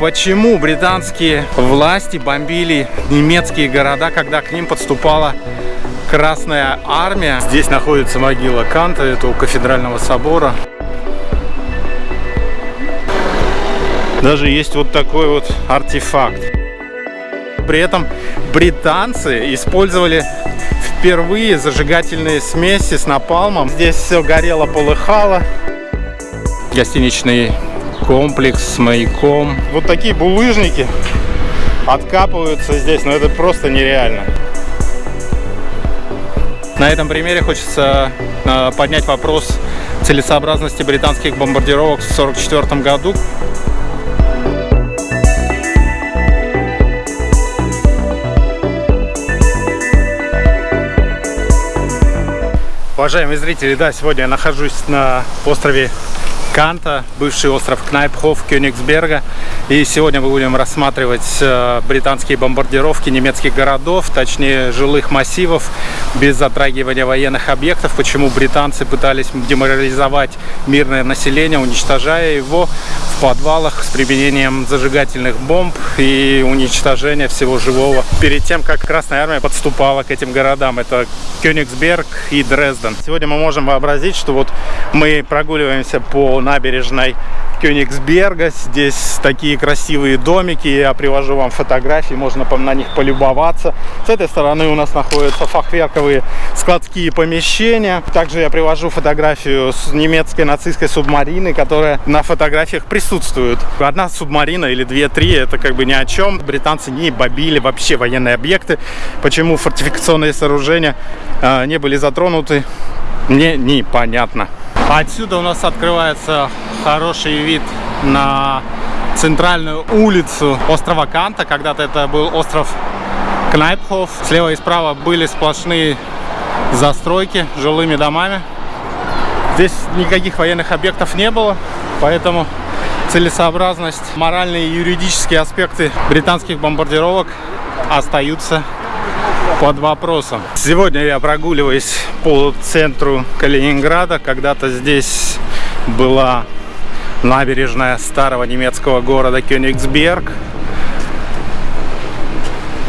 Почему британские власти бомбили немецкие города, когда к ним подступала Красная Армия? Здесь находится могила Канта, это у кафедрального собора. Даже есть вот такой вот артефакт. При этом британцы использовали впервые зажигательные смеси с напалмом. Здесь все горело, полыхало. Гостиничный комплекс с маяком. Вот такие булыжники откапываются здесь, но это просто нереально. На этом примере хочется э, поднять вопрос целесообразности британских бомбардировок в 1944 году. Уважаемые зрители, да, сегодня я нахожусь на острове Канта, бывший остров Кнайпхоф, Кёнигсберга. И сегодня мы будем рассматривать э, британские бомбардировки немецких городов, точнее жилых массивов, без затрагивания военных объектов. Почему британцы пытались деморализовать мирное население, уничтожая его в подвалах с применением зажигательных бомб и уничтожения всего живого. Перед тем, как Красная Армия подступала к этим городам, это Кёнигсберг и Дрезден. Сегодня мы можем вообразить, что вот мы прогуливаемся по набережной Кёнигсберга. Здесь такие красивые домики. Я привожу вам фотографии, можно на них полюбоваться. С этой стороны у нас находятся фахверковые складские помещения. Также я привожу фотографию с немецкой нацистской субмарины, которая на фотографиях присутствует. Одна субмарина или две-три, это как бы ни о чем. Британцы не бомбили вообще военные объекты. Почему фортификационные сооружения э, не были затронуты, мне непонятно. Отсюда у нас открывается хороший вид на центральную улицу острова Канта. Когда-то это был остров Кнайпхоф. Слева и справа были сплошные застройки жилыми домами. Здесь никаких военных объектов не было, поэтому целесообразность, моральные и юридические аспекты британских бомбардировок остаются под вопросом. Сегодня я прогуливаюсь по центру Калининграда. Когда-то здесь была набережная старого немецкого города Кёнигсберг.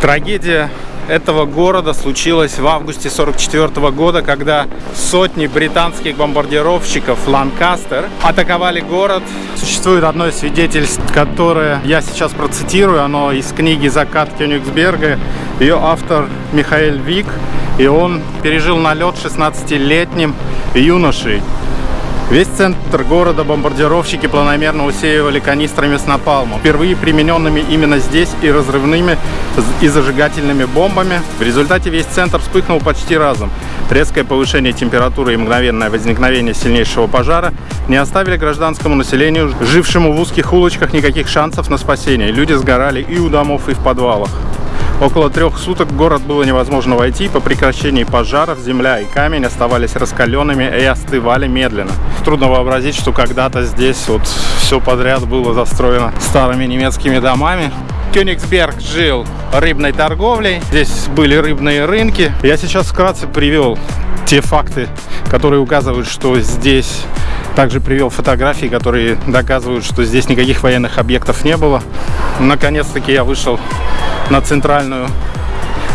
Трагедия этого города случилась в августе 44 года, когда сотни британских бомбардировщиков Ланкастер атаковали город. Существует одно из свидетельств, которое я сейчас процитирую, оно из книги «Закат Кёнигсберга». Ее автор Михаил Вик, и он пережил налет 16-летним юношей. Весь центр города бомбардировщики планомерно усеивали канистрами с напалмом, впервые примененными именно здесь и разрывными и зажигательными бомбами. В результате весь центр вспыхнул почти разом. Резкое повышение температуры и мгновенное возникновение сильнейшего пожара не оставили гражданскому населению, жившему в узких улочках, никаких шансов на спасение. Люди сгорали и у домов, и в подвалах. Около трех суток в город было невозможно войти. По прекращении пожаров земля и камень оставались раскаленными и остывали медленно. Трудно вообразить, что когда-то здесь вот все подряд было застроено старыми немецкими домами. Кёнигсберг жил рыбной торговлей. Здесь были рыбные рынки. Я сейчас вкратце привел те факты, которые указывают, что здесь также привел фотографии, которые доказывают, что здесь никаких военных объектов не было. Наконец-таки я вышел на центральную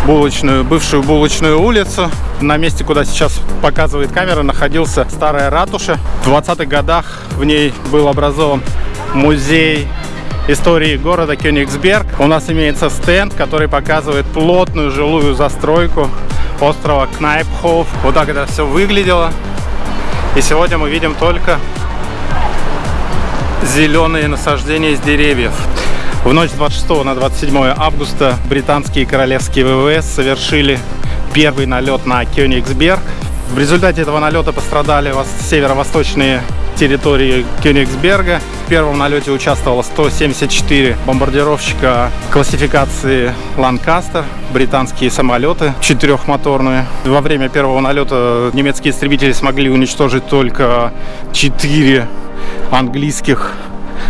булочную, бывшую булочную улицу. На месте, куда сейчас показывает камера, находился старая ратуша. В 20-х годах в ней был образован музей истории города Кёнигсберг. У нас имеется стенд, который показывает плотную жилую застройку острова Кнайпхоф. Вот так это все выглядело. И сегодня мы видим только зеленые насаждения из деревьев. В ночь с 26 на 27 августа британские королевские ВВС совершили первый налет на Кёнигсберг. В результате этого налета пострадали северо-восточные территории Кёнигсберга. В первом налете участвовало 174 бомбардировщика классификации Ланкастер, британские самолеты четырехмоторные. Во время первого налета немецкие истребители смогли уничтожить только 4 английских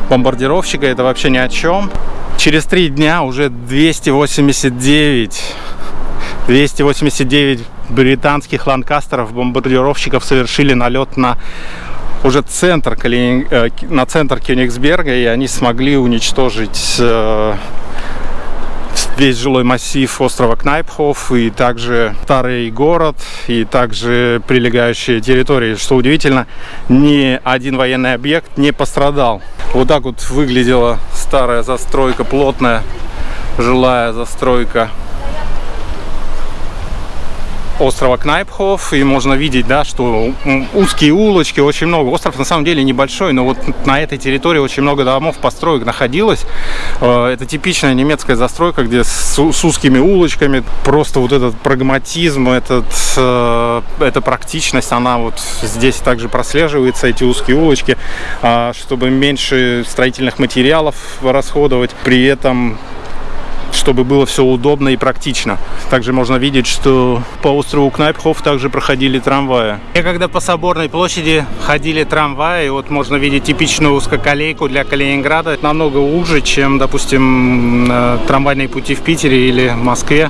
бомбардировщика, это вообще ни о чем. Через три дня уже 289, 289 британских ланкастеров, бомбардировщиков совершили налет на уже центр, э, на центр Кёнигсберга, и они смогли уничтожить э, весь жилой массив острова Кнайпхоф и также старый город и также прилегающие территории. Что удивительно, ни один военный объект не пострадал. Вот так вот выглядела старая застройка, плотная жилая застройка острова Кнайпхоф, и можно видеть, да, что узкие улочки, очень много. Остров на самом деле небольшой, но вот на этой территории очень много домов, построек находилось. Э, это типичная немецкая застройка, где с, с узкими улочками, просто вот этот прагматизм, этот, э, эта практичность, она вот здесь также прослеживается, эти узкие улочки, а, чтобы меньше строительных материалов расходовать, при этом чтобы было все удобно и практично. Также можно видеть, что по острову Кнайпхоф также проходили трамваи. И когда по Соборной площади ходили трамваи, вот можно видеть типичную узкоколейку для Калининграда. Намного уже, чем, допустим, э, трамвайные пути в Питере или в Москве.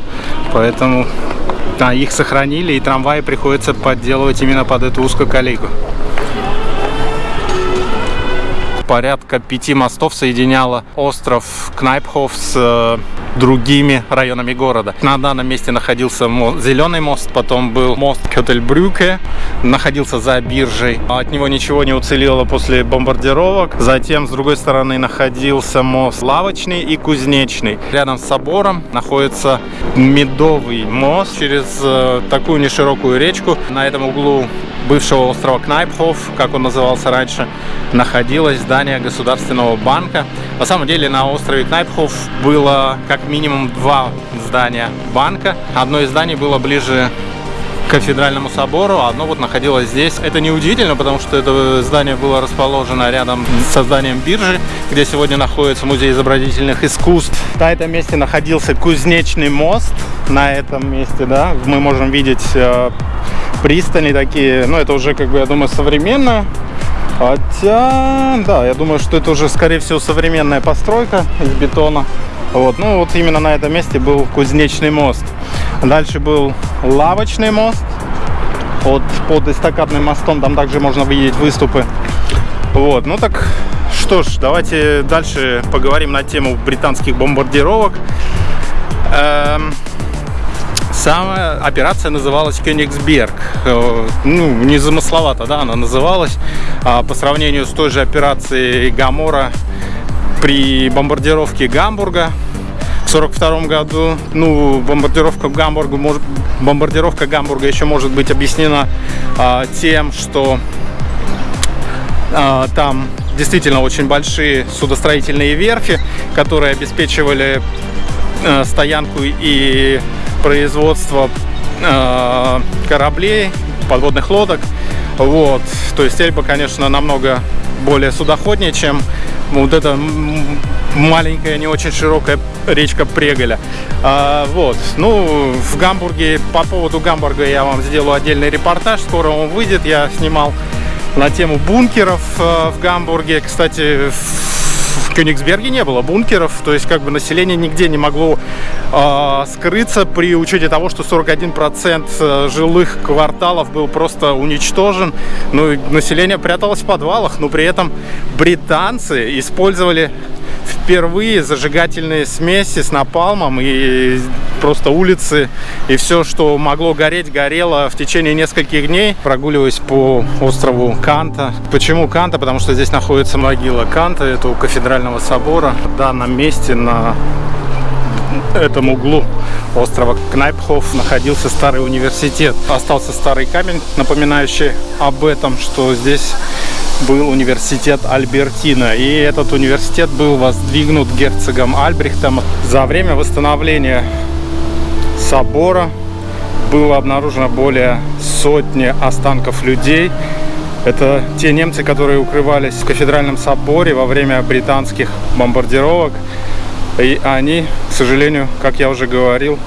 Поэтому да, их сохранили, и трамваи приходится подделывать именно под эту узкоколейку порядка пяти мостов соединяла остров Кнайпхоф с э, другими районами города. На данном месте находился мост, Зеленый мост, потом был мост Кетельбрюке, находился за биржей. От него ничего не уцелело после бомбардировок. Затем, с другой стороны, находился мост Лавочный и Кузнечный. Рядом с собором находится Медовый мост через э, такую неширокую речку. На этом углу бывшего острова Кнайпхоф, как он назывался раньше, находилось здание Государственного банка. На самом деле на острове Кнайпхоф было как минимум два здания банка. Одно из зданий было ближе к кафедральному собору, а одно вот находилось здесь. Это не удивительно, потому что это здание было расположено рядом со зданием биржи, где сегодня находится музей изобразительных искусств. На этом месте находился кузнечный мост. На этом месте, да, мы можем видеть э, пристани такие. Ну, это уже, как бы, я думаю, современно. Хотя, да, я думаю, что это уже, скорее всего, современная постройка из бетона. Вот, ну вот именно на этом месте был кузнечный мост. Дальше был лавочный мост. Вот под эстакадным мостом там также можно видеть выступы. Вот, ну так, что ж, давайте дальше поговорим на тему британских бомбардировок. Эм, Самая операция называлась Кёнигсберг. Э, ну, незамысловато, да, она называлась. А по сравнению с той же операцией Гамора при бомбардировке Гамбурга в 1942 году. Ну, бомбардировка Гамбурга, бомбардировка Гамбурга еще может быть объяснена а, тем, что а, там действительно очень большие судостроительные верфи, которые обеспечивали а, стоянку и производство э, кораблей, подводных лодок. Вот. То есть Эльба, конечно, намного более судоходнее, чем вот эта маленькая, не очень широкая речка Преголя. А, вот. Ну, в Гамбурге, по поводу Гамбурга я вам сделаю отдельный репортаж, скоро он выйдет. Я снимал на тему бункеров э, в Гамбурге. Кстати, в Кёнигсберге не было бункеров, то есть как бы население нигде не могло э, скрыться при учете того, что 41% э, жилых кварталов был просто уничтожен. Ну, население пряталось в подвалах, но при этом британцы использовали впервые зажигательные смеси с напалмом и просто улицы и все, что могло гореть, горело в течение нескольких дней. Прогуливаясь по острову Канта. Почему Канта? Потому что здесь находится могила Канта, это у кафедрального собора. В данном месте на этом углу острова Кнайпхоф находился старый университет. Остался старый камень, напоминающий об этом, что здесь был университет Альбертина. И этот университет был воздвигнут герцогом Альбрехтом. За время восстановления собора было обнаружено более сотни останков людей. Это те немцы, которые укрывались в кафедральном соборе во время британских бомбардировок. И они, к сожалению, как я уже говорил,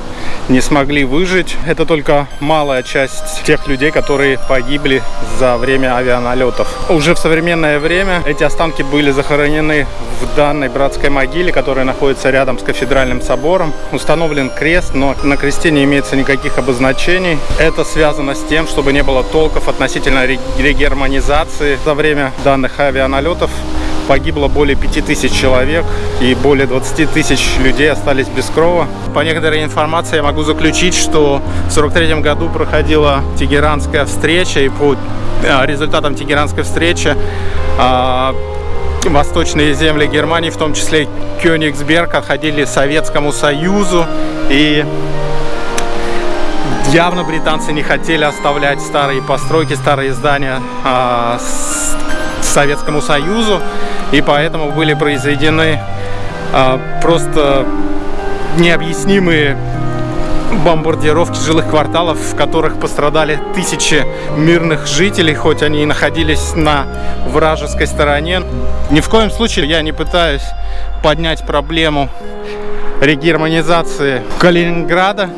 не смогли выжить. Это только малая часть тех людей, которые погибли за время авианалетов. Уже в современное время эти останки были захоронены в данной братской могиле, которая находится рядом с кафедральным собором. Установлен крест, но на кресте не имеется никаких обозначений. Это связано с тем, чтобы не было толков относительно регерманизации. За время данных авианалетов погибло более 5000 человек и более 20 тысяч людей остались без крова. По некоторой информации я могу заключить, что в 43 году проходила Тегеранская встреча и по а, результатам Тегеранской встречи а, восточные земли Германии, в том числе Кёнигсберг, отходили Советскому Союзу и явно британцы не хотели оставлять старые постройки, старые здания а, Советскому Союзу и поэтому были произведены а, просто необъяснимые бомбардировки жилых кварталов, в которых пострадали тысячи мирных жителей, хоть они и находились на вражеской стороне. Ни в коем случае я не пытаюсь поднять проблему регерманизации Калининграда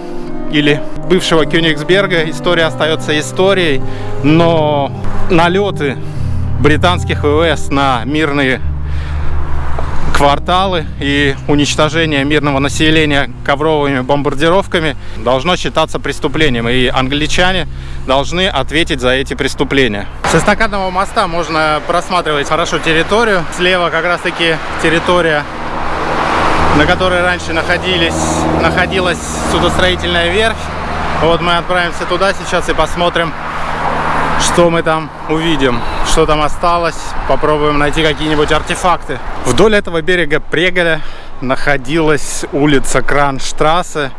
или бывшего Кёнигсберга. История остается историей, но налеты британских ВВС на мирные кварталы и уничтожение мирного населения ковровыми бомбардировками должно считаться преступлением. И англичане должны ответить за эти преступления. С эстакадного моста можно просматривать хорошо территорию. Слева как раз таки территория, на которой раньше находились, находилась судостроительная верфь. Вот мы отправимся туда сейчас и посмотрим, что мы там увидим, что там осталось. Попробуем найти какие-нибудь артефакты. Вдоль этого берега Преголя находилась улица Кранштрассе.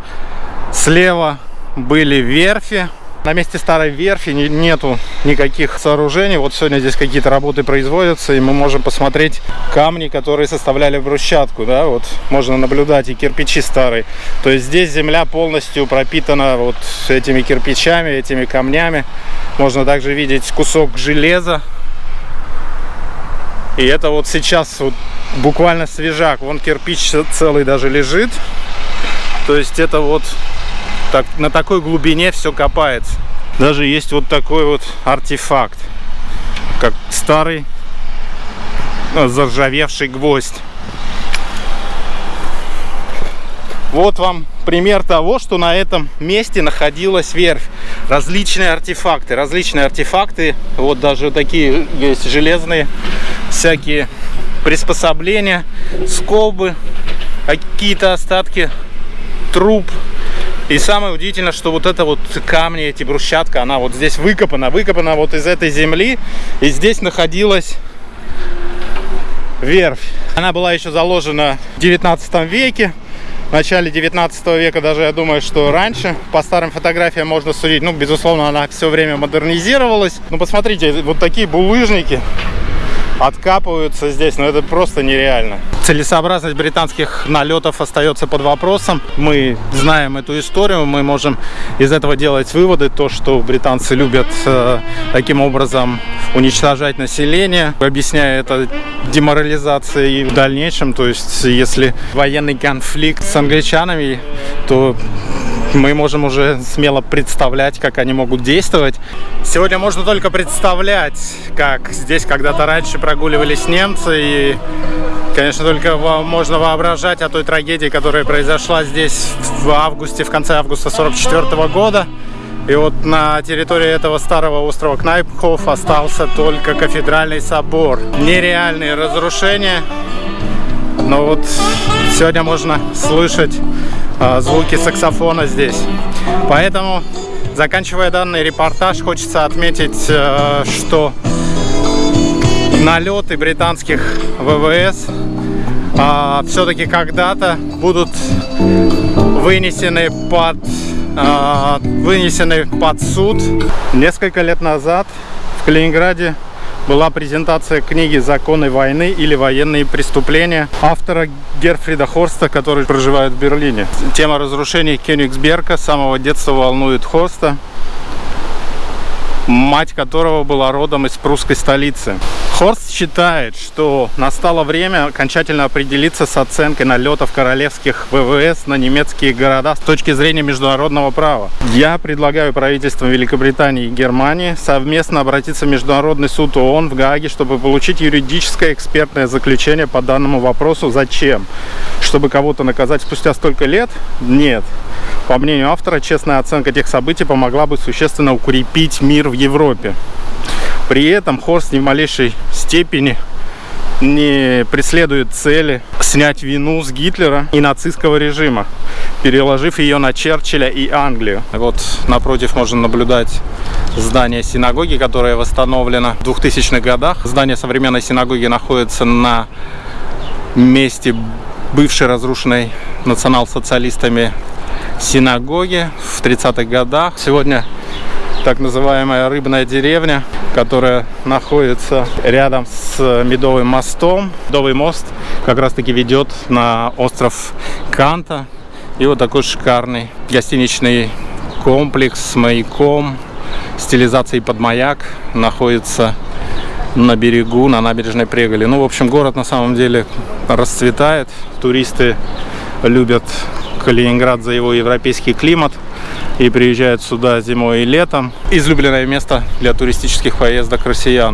Слева были верфи. На месте старой верфи нету никаких сооружений. Вот сегодня здесь какие-то работы производятся, и мы можем посмотреть камни, которые составляли брусчатку. Да? Вот можно наблюдать и кирпичи старые. То есть здесь земля полностью пропитана вот этими кирпичами, этими камнями. Можно также видеть кусок железа. И это вот сейчас вот буквально свежак. Вон кирпич целый даже лежит. То есть это вот так, на такой глубине все копается. Даже есть вот такой вот артефакт, как старый ну, заржавевший гвоздь. Вот вам пример того, что на этом месте находилась верфь. Различные артефакты, различные артефакты. Вот даже такие есть железные всякие приспособления, скобы, какие-то остатки труб и самое удивительное, что вот это вот камни, эти брусчатка, она вот здесь выкопана, выкопана вот из этой земли. И здесь находилась верфь. Она была еще заложена в 19 веке. В начале 19 века даже, я думаю, что раньше. По старым фотографиям можно судить. Ну, безусловно, она все время модернизировалась. Ну, посмотрите, вот такие булыжники откапываются здесь, но это просто нереально. Целесообразность британских налетов остается под вопросом. Мы знаем эту историю, мы можем из этого делать выводы, то, что британцы любят э, таким образом уничтожать население, объясняя это деморализацией в дальнейшем, то есть если военный конфликт с англичанами, то мы можем уже смело представлять, как они могут действовать. Сегодня можно только представлять, как здесь когда-то раньше прогуливались немцы. И, конечно, только можно воображать о той трагедии, которая произошла здесь в августе, в конце августа 44 -го года. И вот на территории этого старого острова Кнайпхоф остался только кафедральный собор. Нереальные разрушения. Но вот сегодня можно слышать э, звуки саксофона здесь. Поэтому, заканчивая данный репортаж, хочется отметить, э, что налеты британских ВВС э, все-таки когда-то будут вынесены под э, вынесены под суд. Несколько лет назад в Калининграде была презентация книги «Законы войны» или «Военные преступления» автора Герфрида Хорста, который проживает в Берлине. Тема разрушений Кёнигсберга с самого детства волнует Хорста. Мать которого была родом из прусской столицы. Хорст считает, что настало время окончательно определиться с оценкой налетов королевских ВВС на немецкие города с точки зрения международного права. Я предлагаю правительствам Великобритании и Германии совместно обратиться в Международный суд ООН в Гааге, чтобы получить юридическое экспертное заключение по данному вопросу. Зачем? Чтобы кого-то наказать спустя столько лет? Нет. По мнению автора, честная оценка тех событий помогла бы существенно укрепить мир в Европе. При этом Хорст ни в малейшей степени не преследует цели снять вину с Гитлера и нацистского режима, переложив ее на Черчилля и Англию. Вот напротив можно наблюдать здание синагоги, которое восстановлено в 2000-х годах. Здание современной синагоги находится на месте бывшей разрушенной национал-социалистами синагоги в 30-х годах. Сегодня так называемая рыбная деревня, которая находится рядом с Медовым мостом. Медовый мост как раз таки ведет на остров Канта. И вот такой шикарный гостиничный комплекс с маяком, стилизацией под маяк находится на берегу, на набережной Преголи. Ну, в общем, город на самом деле расцветает. Туристы любят Калининград за его европейский климат и приезжают сюда зимой и летом. Излюбленное место для туристических поездок россиян.